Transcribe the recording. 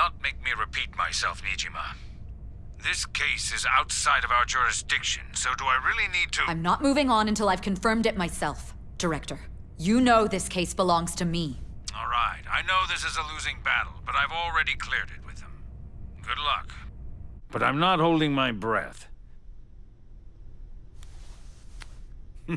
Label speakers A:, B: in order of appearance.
A: not make me repeat myself, Niijima. This case is outside of our jurisdiction, so do I really need to-
B: I'm not moving on until I've confirmed it myself, Director. You know this case belongs to me.
A: All right, I know this is a losing battle, but I've already cleared it with them. Good luck. But I'm not holding my breath.